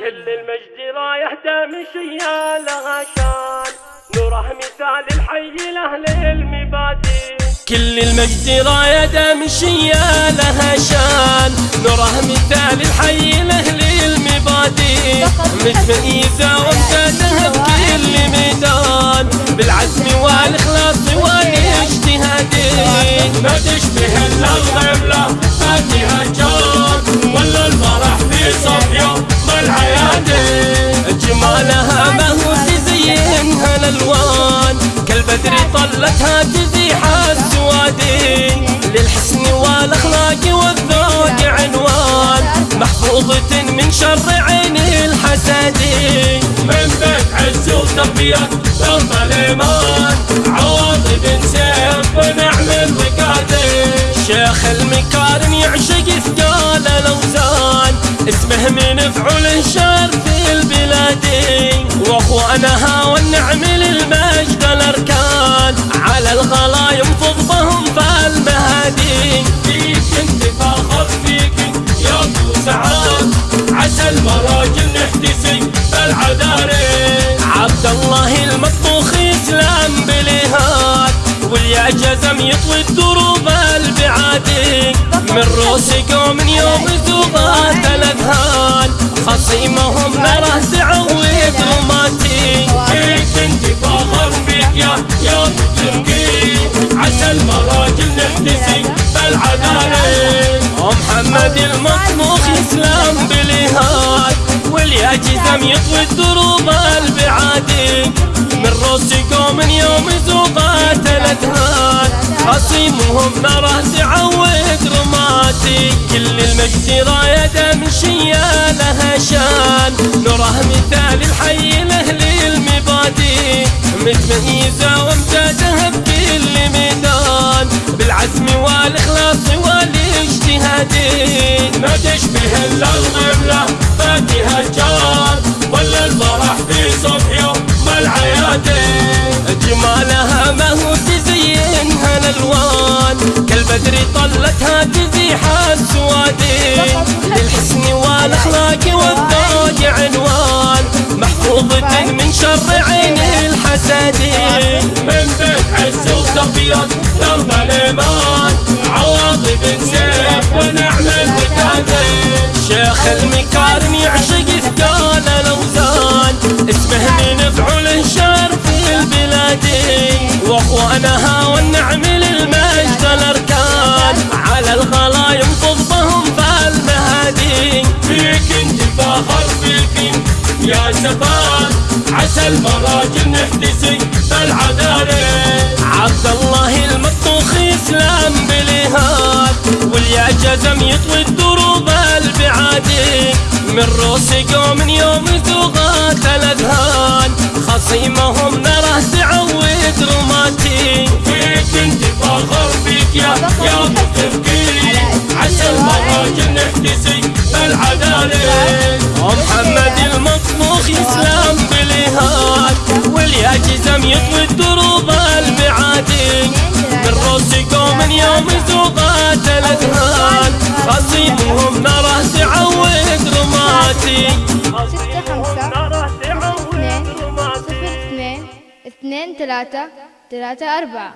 كل المجد رايح دامشية لها شان. نوره مثال الحي لأهل المبادئ كل المجد راية دامشية لها شان. نوره مثال الحي لأهل المبادئ متميزة وامتازها بكل ميدان بالعزم والإخلاص والإجتهاد. ما تشبه كالبدر طلتها تزيح السوادي للحسن والأخلاق والذوق عنوان. محفوظة من شر عين الحسدين من بيت عز وتربية ثم الإيمان. عواطف سيف ونعمل وقادة شيخ المكارم يعشق ثقال الأوزان. اسمه من فعل الشر في البلاد. واخوانها والنعم يا ابو سعاد عسى المراجل نحتسي بالعذاري عبد الله المطبوخ يسلم بالإهاد واليا جزم يطوي الدروب البعادي من روس قوم يوم زوغات الأذهان خصيمهم نره تعود رماتي فيك انت فاخر فيك يا ابو تركي؟ عسى المراجل نحتسي بالعذاري ومحمد المطبوخ جزم يطوي الدروب البعادي من روس قوم يوم زوغات الاذهان خصيمهم نره تعود رماتي كل المجد راية دمشية لها شان. نوره مثال الحي لأهل المبادئ متميزة وامتازها بكل ميدان بالعزم والإخلاص والاجتهاد. ما تشبه الا الغبلة فاتها جان. الحسدين من بيت عز وتربية درب الإيمان. عواطف سيف ونعمل وتادي شيخ المكارم يعشق ثقال الاوزان اسمه من فعل الشر في البلاد. واخوانها والنعم للمجد الأركان. على الغلا ينفض بهم فالمهادي. فيك انت فاخر فيك يا عسى المراجل نحتسي بالعذاري عبد الله المطبوخ يسلم بالإهاد واليا جزم يطوي الدروب البعادي من روس قوم يوم زوغات الأذهان خصيمهم نره تعود رماتي فيك انت فاخر فيك يا يا ابو عسى المراجل نحتسي بالعذاري ومحمد المطبوخ يسلم نره تعود رماتي. ستة خمسة؟ اثنين. صفر اثنين. اثنين ثلاثة ثلاثة أربعة.